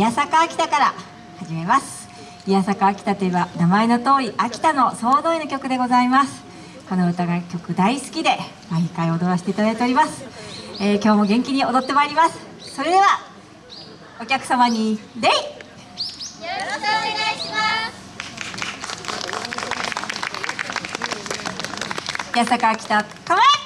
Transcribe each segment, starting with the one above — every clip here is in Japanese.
宮坂秋田から始めます。宮坂秋田といえば名前の通り秋田の総動員の曲でございます。この歌が曲大好きで毎回踊らせていただいております、えー、今日も元気に踊ってまいります。それではお客様にデイ！よろしくお願いします。宮坂秋田構え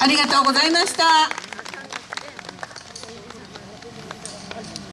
ありがとうございました。